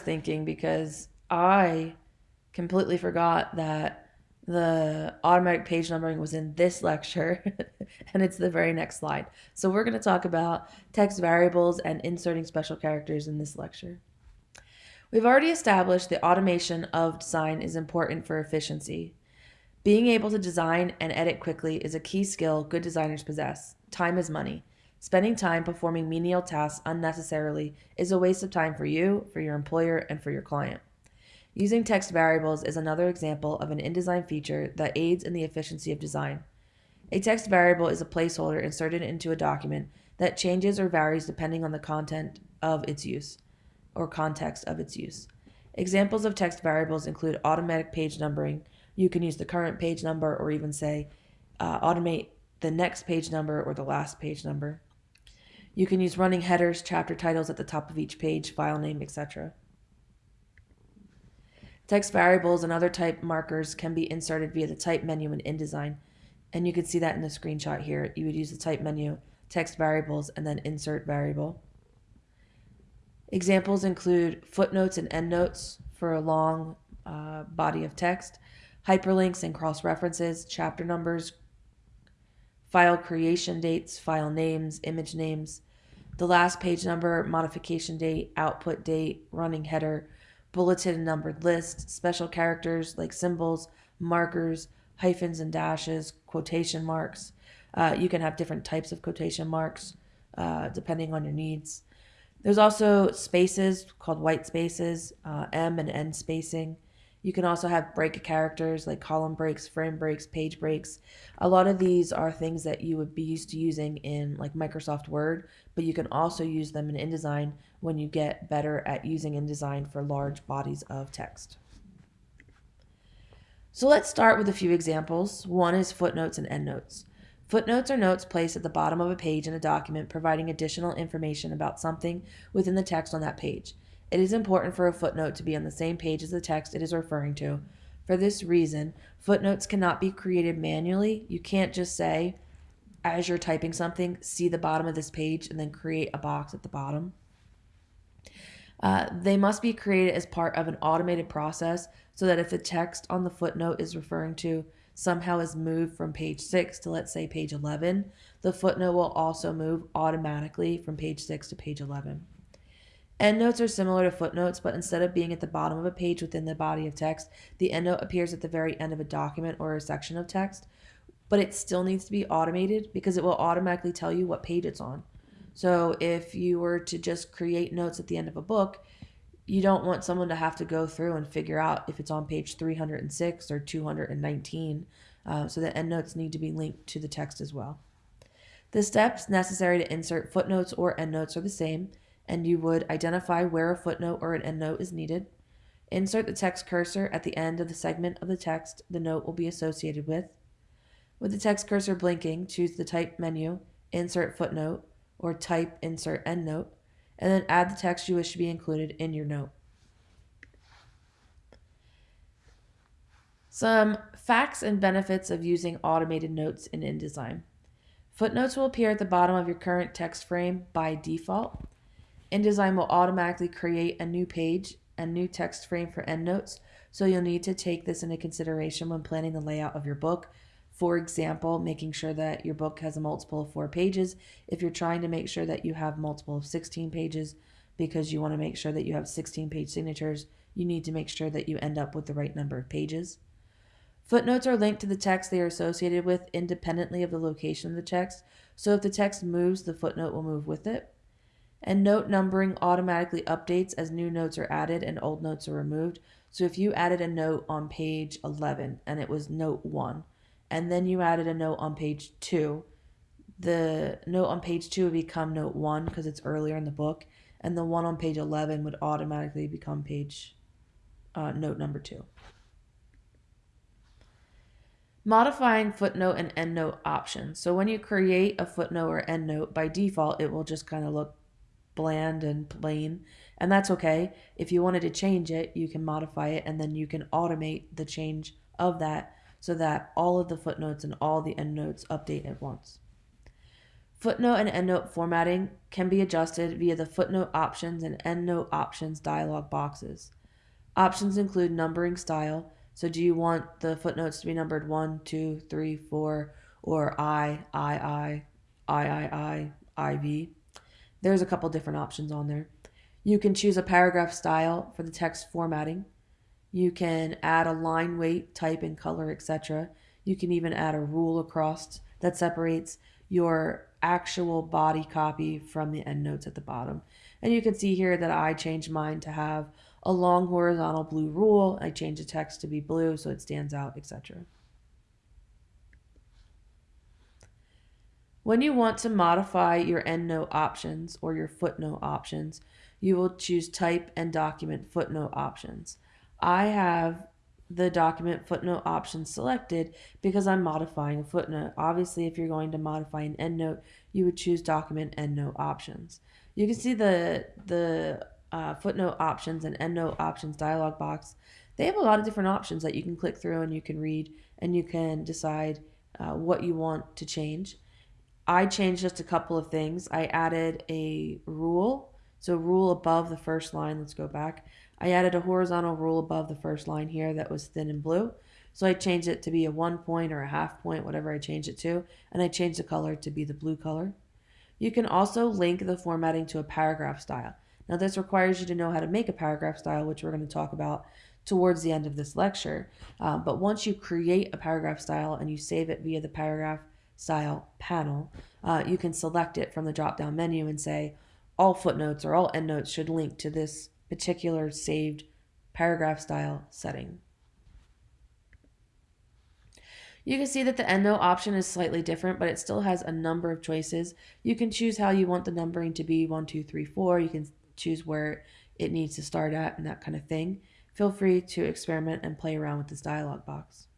thinking because I completely forgot that the automatic page numbering was in this lecture and it's the very next slide. So we're going to talk about text variables and inserting special characters in this lecture. We've already established the automation of design is important for efficiency. Being able to design and edit quickly is a key skill good designers possess. Time is money. Spending time performing menial tasks unnecessarily is a waste of time for you, for your employer, and for your client. Using text variables is another example of an InDesign feature that aids in the efficiency of design. A text variable is a placeholder inserted into a document that changes or varies depending on the content of its use or context of its use. Examples of text variables include automatic page numbering. You can use the current page number or even say uh, automate the next page number or the last page number. You can use running headers, chapter titles at the top of each page, file name, etc. Text variables and other type markers can be inserted via the type menu in InDesign. And you can see that in the screenshot here. You would use the type menu, text variables, and then insert variable. Examples include footnotes and endnotes for a long uh, body of text, hyperlinks and cross references, chapter numbers, file creation dates, file names, image names, the last page number, modification date, output date, running header, bulleted and numbered list, special characters like symbols, markers, hyphens and dashes, quotation marks. Uh, you can have different types of quotation marks uh, depending on your needs. There's also spaces called white spaces, uh, em and en spacing. You can also have break characters like column breaks, frame breaks, page breaks. A lot of these are things that you would be used to using in like Microsoft Word, but you can also use them in InDesign when you get better at using InDesign for large bodies of text. So let's start with a few examples. One is footnotes and endnotes. Footnotes are notes placed at the bottom of a page in a document providing additional information about something within the text on that page. It is important for a footnote to be on the same page as the text it is referring to. For this reason, footnotes cannot be created manually. You can't just say, as you're typing something, see the bottom of this page and then create a box at the bottom. Uh, they must be created as part of an automated process so that if the text on the footnote is referring to somehow is moved from page 6 to let's say page 11, the footnote will also move automatically from page 6 to page 11. Endnotes are similar to footnotes, but instead of being at the bottom of a page within the body of text, the endnote appears at the very end of a document or a section of text. But it still needs to be automated because it will automatically tell you what page it's on. So if you were to just create notes at the end of a book, you don't want someone to have to go through and figure out if it's on page 306 or 219. Uh, so the endnotes need to be linked to the text as well. The steps necessary to insert footnotes or endnotes are the same and you would identify where a footnote or an endnote is needed. Insert the text cursor at the end of the segment of the text the note will be associated with. With the text cursor blinking, choose the Type menu, Insert Footnote, or Type Insert Endnote, and then add the text you wish to be included in your note. Some facts and benefits of using automated notes in InDesign. Footnotes will appear at the bottom of your current text frame by default. InDesign will automatically create a new page and new text frame for endnotes, so you'll need to take this into consideration when planning the layout of your book. For example, making sure that your book has a multiple of four pages. If you're trying to make sure that you have multiple of 16 pages because you want to make sure that you have 16 page signatures, you need to make sure that you end up with the right number of pages. Footnotes are linked to the text they are associated with independently of the location of the text, so if the text moves, the footnote will move with it and note numbering automatically updates as new notes are added and old notes are removed. So if you added a note on page 11 and it was note 1, and then you added a note on page 2, the note on page 2 would become note 1 because it's earlier in the book, and the one on page 11 would automatically become page uh, note number 2. Modifying footnote and endnote options. So when you create a footnote or endnote, by default, it will just kind of look bland and plain. And that's okay. If you wanted to change it, you can modify it and then you can automate the change of that so that all of the footnotes and all the endnotes update at once. Footnote and endnote formatting can be adjusted via the footnote options and endnote options dialog boxes. Options include numbering style. So, do you want the footnotes to be numbered 1, 2, 3, 4, or I, I, I, I, I, I, IV? There's a couple different options on there. You can choose a paragraph style for the text formatting. You can add a line weight, type, and color, etc. You can even add a rule across that separates your actual body copy from the endnotes at the bottom. And you can see here that I changed mine to have a long horizontal blue rule. I changed the text to be blue so it stands out, etc. When you want to modify your endnote options or your footnote options, you will choose type and document footnote options. I have the document footnote option selected because I'm modifying a footnote. Obviously, if you're going to modify an endnote, you would choose document endnote options. You can see the the uh, footnote options and endnote options dialog box. They have a lot of different options that you can click through and you can read and you can decide uh, what you want to change. I changed just a couple of things. I added a rule, so rule above the first line. Let's go back. I added a horizontal rule above the first line here that was thin and blue. So I changed it to be a one point or a half point, whatever I changed it to, and I changed the color to be the blue color. You can also link the formatting to a paragraph style. Now this requires you to know how to make a paragraph style, which we're going to talk about towards the end of this lecture. Um, but once you create a paragraph style and you save it via the paragraph style panel, uh, you can select it from the drop down menu and say all footnotes or all endnotes should link to this particular saved paragraph style setting. You can see that the endnote option is slightly different, but it still has a number of choices. You can choose how you want the numbering to be 1, 2, 3, 4. You can choose where it needs to start at and that kind of thing. Feel free to experiment and play around with this dialog box.